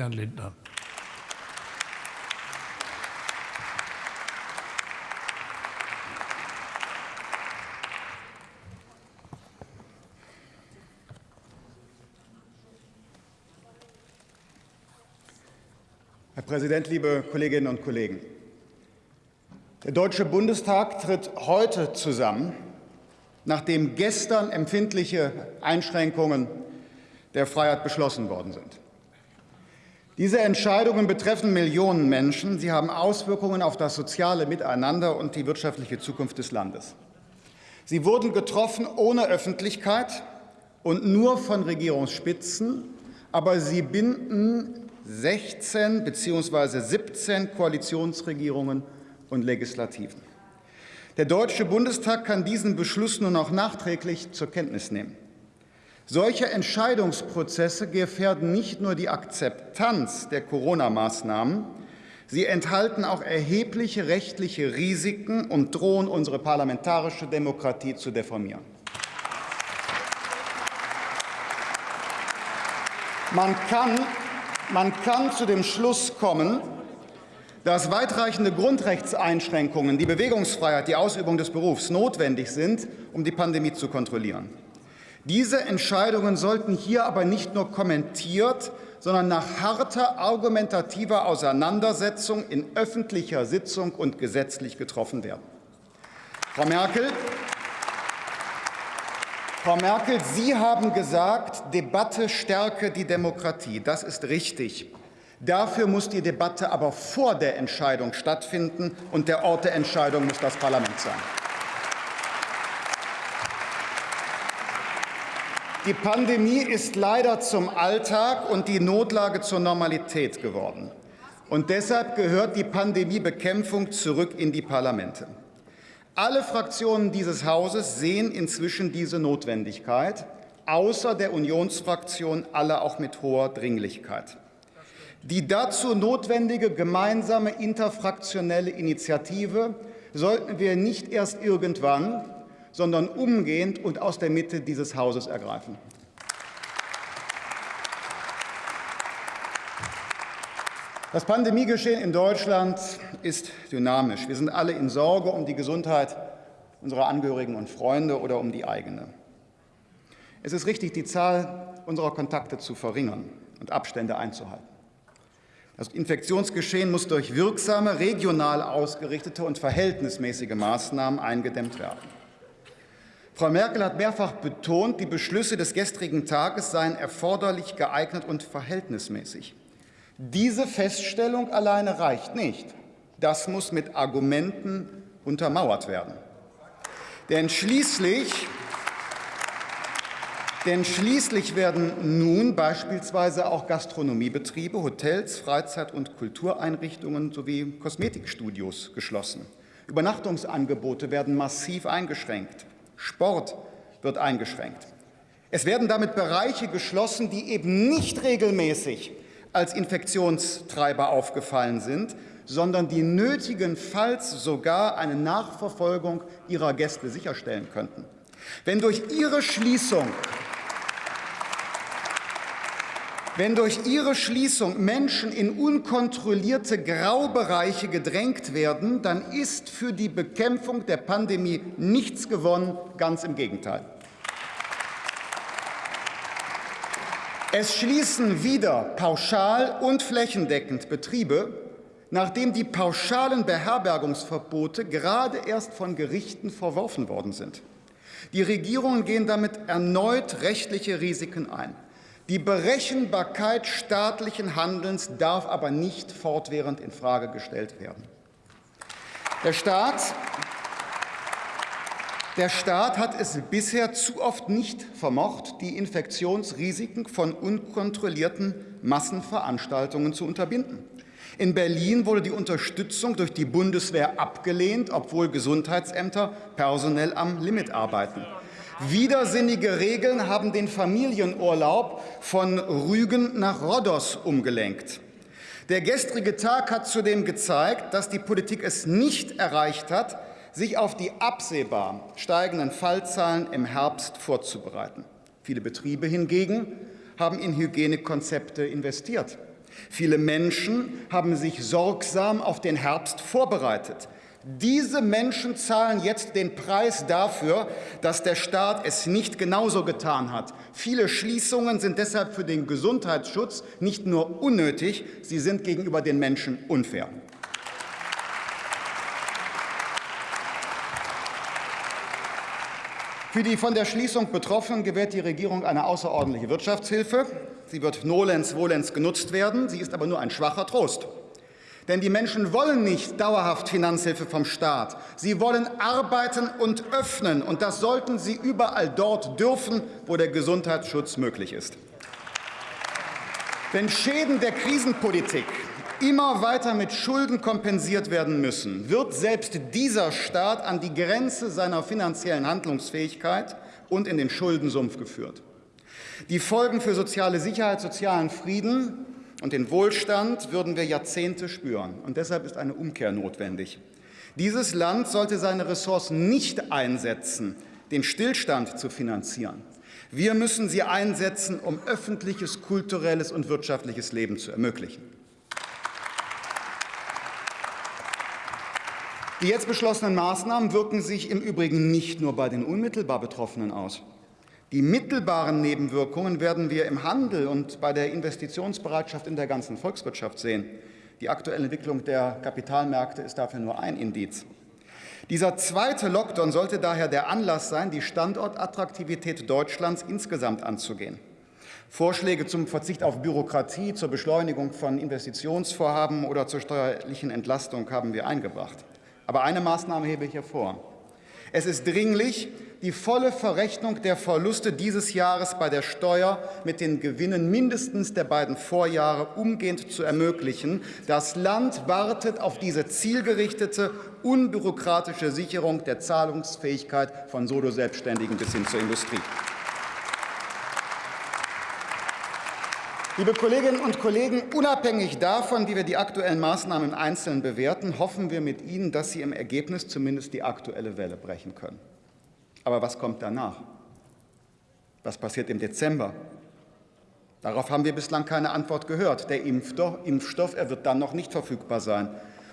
Herrn Lindner. Herr Präsident, liebe Kolleginnen und Kollegen! Der Deutsche Bundestag tritt heute zusammen, nachdem gestern empfindliche Einschränkungen der Freiheit beschlossen worden sind. Diese Entscheidungen betreffen Millionen Menschen. Sie haben Auswirkungen auf das soziale Miteinander und die wirtschaftliche Zukunft des Landes. Sie wurden getroffen ohne Öffentlichkeit und nur von Regierungsspitzen, aber sie binden 16 bzw. 17 Koalitionsregierungen und Legislativen. Der Deutsche Bundestag kann diesen Beschluss nur noch nachträglich zur Kenntnis nehmen. Solche Entscheidungsprozesse gefährden nicht nur die Akzeptanz der Corona-Maßnahmen, sie enthalten auch erhebliche rechtliche Risiken und drohen unsere parlamentarische Demokratie zu deformieren. Man kann, man kann zu dem Schluss kommen, dass weitreichende Grundrechtseinschränkungen, die Bewegungsfreiheit, die Ausübung des Berufs notwendig sind, um die Pandemie zu kontrollieren. Diese Entscheidungen sollten hier aber nicht nur kommentiert, sondern nach harter argumentativer Auseinandersetzung in öffentlicher Sitzung und gesetzlich getroffen werden. Frau Merkel, Frau Merkel, Sie haben gesagt, Debatte stärke die Demokratie. Das ist richtig. Dafür muss die Debatte aber vor der Entscheidung stattfinden, und der Ort der Entscheidung muss das Parlament sein. Die Pandemie ist leider zum Alltag und die Notlage zur Normalität geworden. Und deshalb gehört die Pandemiebekämpfung zurück in die Parlamente. Alle Fraktionen dieses Hauses sehen inzwischen diese Notwendigkeit, außer der Unionsfraktion alle auch mit hoher Dringlichkeit. Die dazu notwendige gemeinsame interfraktionelle Initiative sollten wir nicht erst irgendwann, sondern umgehend und aus der Mitte dieses Hauses ergreifen. Das Pandemiegeschehen in Deutschland ist dynamisch. Wir sind alle in Sorge um die Gesundheit unserer Angehörigen und Freunde oder um die eigene. Es ist richtig, die Zahl unserer Kontakte zu verringern und Abstände einzuhalten. Das Infektionsgeschehen muss durch wirksame, regional ausgerichtete und verhältnismäßige Maßnahmen eingedämmt werden. Frau Merkel hat mehrfach betont, die Beschlüsse des gestrigen Tages seien erforderlich, geeignet und verhältnismäßig. Diese Feststellung alleine reicht nicht. Das muss mit Argumenten untermauert werden. Denn schließlich, denn schließlich werden nun beispielsweise auch Gastronomiebetriebe, Hotels, Freizeit- und Kultureinrichtungen sowie Kosmetikstudios geschlossen. Übernachtungsangebote werden massiv eingeschränkt. Sport wird eingeschränkt. Es werden damit Bereiche geschlossen, die eben nicht regelmäßig als Infektionstreiber aufgefallen sind, sondern die nötigenfalls sogar eine Nachverfolgung ihrer Gäste sicherstellen könnten. Wenn durch ihre Schließung wenn durch ihre Schließung Menschen in unkontrollierte Graubereiche gedrängt werden, dann ist für die Bekämpfung der Pandemie nichts gewonnen, ganz im Gegenteil. Es schließen wieder pauschal und flächendeckend Betriebe, nachdem die pauschalen Beherbergungsverbote gerade erst von Gerichten verworfen worden sind. Die Regierungen gehen damit erneut rechtliche Risiken ein. Die Berechenbarkeit staatlichen Handelns darf aber nicht fortwährend infrage gestellt werden. Der Staat, der Staat hat es bisher zu oft nicht vermocht, die Infektionsrisiken von unkontrollierten Massenveranstaltungen zu unterbinden. In Berlin wurde die Unterstützung durch die Bundeswehr abgelehnt, obwohl Gesundheitsämter personell am Limit arbeiten. Widersinnige Regeln haben den Familienurlaub von Rügen nach Rhodos umgelenkt. Der gestrige Tag hat zudem gezeigt, dass die Politik es nicht erreicht hat, sich auf die absehbar steigenden Fallzahlen im Herbst vorzubereiten. Viele Betriebe hingegen haben in Hygienekonzepte investiert. Viele Menschen haben sich sorgsam auf den Herbst vorbereitet. Diese Menschen zahlen jetzt den Preis dafür, dass der Staat es nicht genauso getan hat. Viele Schließungen sind deshalb für den Gesundheitsschutz nicht nur unnötig, sie sind gegenüber den Menschen unfair. Für die von der Schließung Betroffenen gewährt die Regierung eine außerordentliche Wirtschaftshilfe. Sie wird nolens volens genutzt werden, sie ist aber nur ein schwacher Trost. Denn die Menschen wollen nicht dauerhaft Finanzhilfe vom Staat. Sie wollen arbeiten und öffnen, und das sollten sie überall dort dürfen, wo der Gesundheitsschutz möglich ist. Wenn Schäden der Krisenpolitik immer weiter mit Schulden kompensiert werden müssen, wird selbst dieser Staat an die Grenze seiner finanziellen Handlungsfähigkeit und in den Schuldensumpf geführt. Die Folgen für soziale Sicherheit, sozialen Frieden und den Wohlstand würden wir Jahrzehnte spüren. Und deshalb ist eine Umkehr notwendig. Dieses Land sollte seine Ressourcen nicht einsetzen, den Stillstand zu finanzieren. Wir müssen sie einsetzen, um öffentliches, kulturelles und wirtschaftliches Leben zu ermöglichen. Die jetzt beschlossenen Maßnahmen wirken sich im Übrigen nicht nur bei den unmittelbar Betroffenen aus. Die mittelbaren Nebenwirkungen werden wir im Handel und bei der Investitionsbereitschaft in der ganzen Volkswirtschaft sehen. Die aktuelle Entwicklung der Kapitalmärkte ist dafür nur ein Indiz. Dieser zweite Lockdown sollte daher der Anlass sein, die Standortattraktivität Deutschlands insgesamt anzugehen. Vorschläge zum Verzicht auf Bürokratie, zur Beschleunigung von Investitionsvorhaben oder zur steuerlichen Entlastung haben wir eingebracht. Aber eine Maßnahme hebe ich hervor. Es ist dringlich, die volle Verrechnung der Verluste dieses Jahres bei der Steuer mit den Gewinnen mindestens der beiden Vorjahre umgehend zu ermöglichen. Das Land wartet auf diese zielgerichtete, unbürokratische Sicherung der Zahlungsfähigkeit von Solo-Selbstständigen bis hin zur Industrie. Liebe Kolleginnen und Kollegen, unabhängig davon, wie wir die aktuellen Maßnahmen im Einzelnen bewerten, hoffen wir mit Ihnen, dass sie im Ergebnis zumindest die aktuelle Welle brechen können. Aber was kommt danach? Was passiert im Dezember? Darauf haben wir bislang keine Antwort gehört. Der Impfstoff, er wird dann noch nicht verfügbar sein.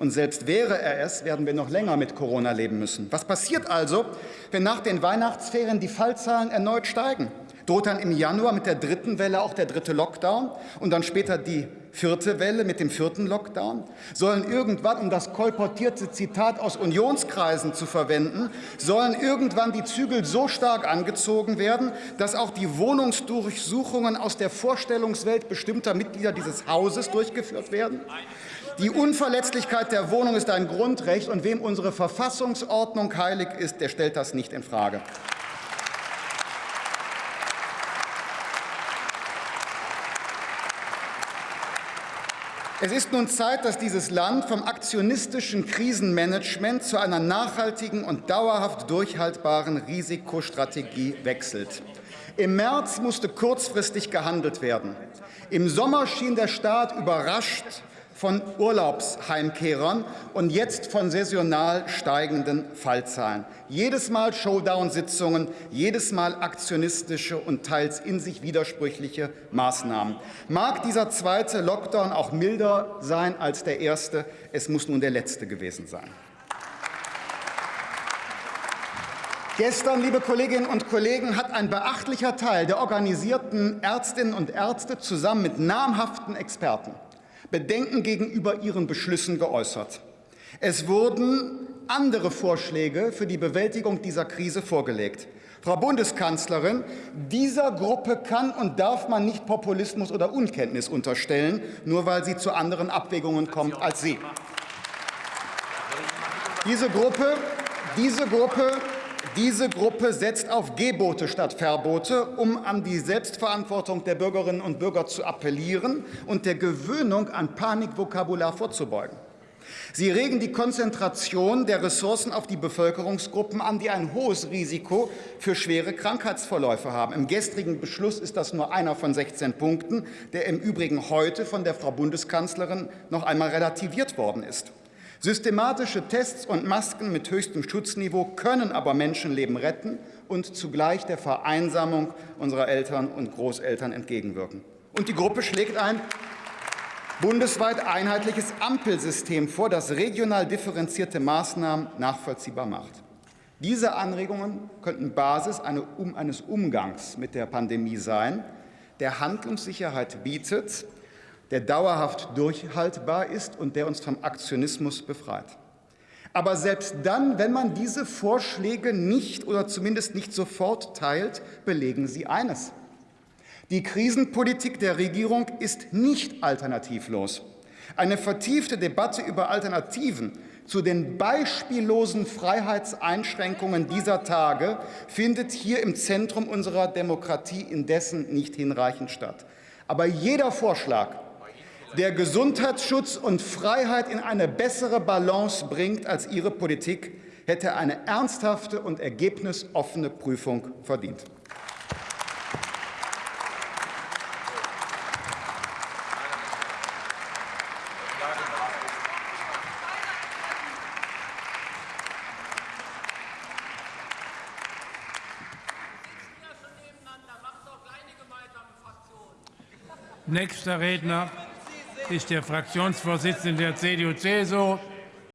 Und selbst wäre er es, werden wir noch länger mit Corona leben müssen. Was passiert also, wenn nach den Weihnachtsferien die Fallzahlen erneut steigen? Droht dann im Januar mit der dritten Welle auch der dritte Lockdown und dann später die vierte Welle mit dem vierten Lockdown? Sollen irgendwann, um das kolportierte Zitat aus Unionskreisen zu verwenden, sollen irgendwann die Zügel so stark angezogen werden, dass auch die Wohnungsdurchsuchungen aus der Vorstellungswelt bestimmter Mitglieder dieses Hauses durchgeführt werden? Die Unverletzlichkeit der Wohnung ist ein Grundrecht, und wem unsere Verfassungsordnung heilig ist, der stellt das nicht in Frage. Es ist nun Zeit, dass dieses Land vom aktionistischen Krisenmanagement zu einer nachhaltigen und dauerhaft durchhaltbaren Risikostrategie wechselt. Im März musste kurzfristig gehandelt werden. Im Sommer schien der Staat überrascht von Urlaubsheimkehrern und jetzt von saisonal steigenden Fallzahlen. Jedes Mal Showdown-Sitzungen, jedes Mal aktionistische und teils in sich widersprüchliche Maßnahmen. Mag dieser zweite Lockdown auch milder sein als der erste, es muss nun der letzte gewesen sein. Gestern, liebe Kolleginnen und Kollegen, hat ein beachtlicher Teil der organisierten Ärztinnen und Ärzte zusammen mit namhaften Experten Bedenken gegenüber ihren Beschlüssen geäußert. Es wurden andere Vorschläge für die Bewältigung dieser Krise vorgelegt. Frau Bundeskanzlerin, dieser Gruppe kann und darf man nicht Populismus oder Unkenntnis unterstellen, nur weil sie zu anderen Abwägungen kommt als Sie. Diese Gruppe, diese Gruppe diese Gruppe setzt auf Gebote statt Verbote, um an die Selbstverantwortung der Bürgerinnen und Bürger zu appellieren und der Gewöhnung an Panikvokabular vorzubeugen. Sie regen die Konzentration der Ressourcen auf die Bevölkerungsgruppen an, die ein hohes Risiko für schwere Krankheitsverläufe haben. Im gestrigen Beschluss ist das nur einer von 16 Punkten, der im Übrigen heute von der Frau Bundeskanzlerin noch einmal relativiert worden ist. Systematische Tests und Masken mit höchstem Schutzniveau können aber Menschenleben retten und zugleich der Vereinsamung unserer Eltern und Großeltern entgegenwirken. Und die Gruppe schlägt ein bundesweit einheitliches Ampelsystem vor, das regional differenzierte Maßnahmen nachvollziehbar macht. Diese Anregungen könnten Basis eines Umgangs mit der Pandemie sein, der Handlungssicherheit bietet, der dauerhaft durchhaltbar ist und der uns vom Aktionismus befreit. Aber selbst dann, wenn man diese Vorschläge nicht oder zumindest nicht sofort teilt, belegen sie eines. Die Krisenpolitik der Regierung ist nicht alternativlos. Eine vertiefte Debatte über Alternativen zu den beispiellosen Freiheitseinschränkungen dieser Tage findet hier im Zentrum unserer Demokratie indessen nicht hinreichend statt. Aber jeder Vorschlag, der Gesundheitsschutz und Freiheit in eine bessere Balance bringt als Ihre Politik, hätte eine ernsthafte und ergebnisoffene Prüfung verdient. Nächster Redner ist der Fraktionsvorsitzende der CDU-CSU,